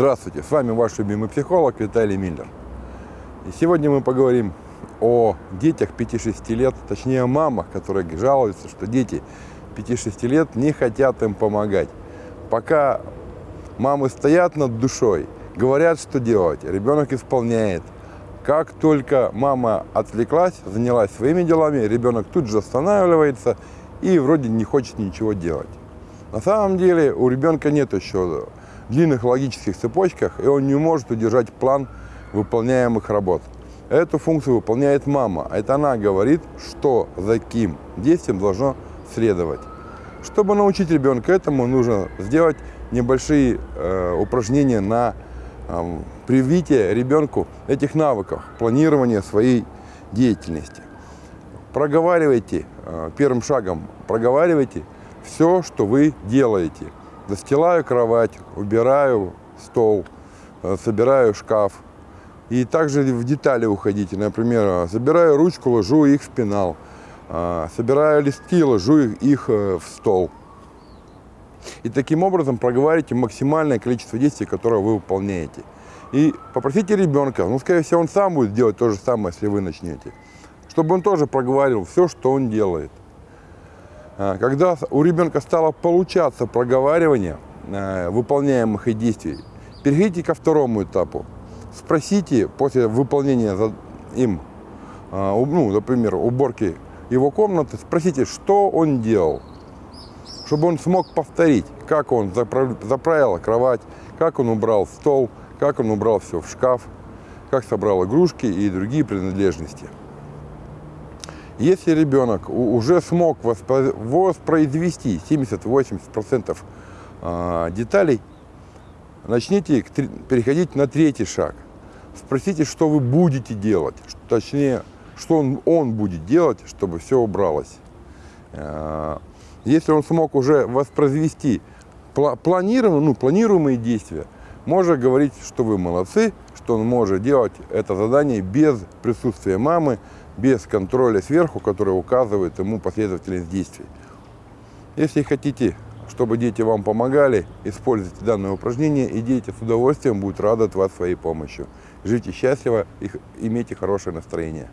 Здравствуйте, с вами ваш любимый психолог Виталий Миллер. И сегодня мы поговорим о детях 5-6 лет, точнее о мамах, которые жалуются, что дети 5-6 лет не хотят им помогать. Пока мамы стоят над душой, говорят, что делать, ребенок исполняет. Как только мама отвлеклась, занялась своими делами, ребенок тут же останавливается и вроде не хочет ничего делать. На самом деле у ребенка нет еще длинных логических цепочках, и он не может удержать план выполняемых работ. Эту функцию выполняет мама. Это она говорит, что за каким действием должно следовать. Чтобы научить ребенка этому, нужно сделать небольшие э, упражнения на э, привитие ребенку этих навыков, планирования своей деятельности. Проговаривайте, э, первым шагом проговаривайте все, что вы делаете – Застилаю кровать, убираю стол, э, собираю шкаф. И также в детали уходите. Например, забираю ручку, ложу их в пенал. Э, собираю листки, ложу их э, в стол. И таким образом проговаривайте максимальное количество действий, которые вы выполняете. И попросите ребенка, ну, скорее всего, он сам будет делать то же самое, если вы начнете, чтобы он тоже проговорил все, что он делает. А, когда у ребенка стало получаться проговаривание э, выполняемых действий, перейдите ко второму этапу. Спросите после выполнения им, а, ну, например, уборки его комнаты, спросите, что он делал, чтобы он смог повторить, как он заправил кровать, как он убрал стол, как он убрал все в шкаф, как собрал игрушки и другие принадлежности. Если ребенок уже смог воспроизвести 70-80% а, деталей, начните переходить на третий шаг. Спросите, что вы будете делать, точнее, что он, он будет делать, чтобы все убралось. А, если он смог уже воспроизвести планируемые, ну, планируемые действия, можно говорить, что вы молодцы, что он может делать это задание без присутствия мамы, без контроля сверху, который указывает ему последовательность действий. Если хотите, чтобы дети вам помогали, используйте данное упражнение, и дети с удовольствием будут радовать вас своей помощью. Живите счастливо и имейте хорошее настроение.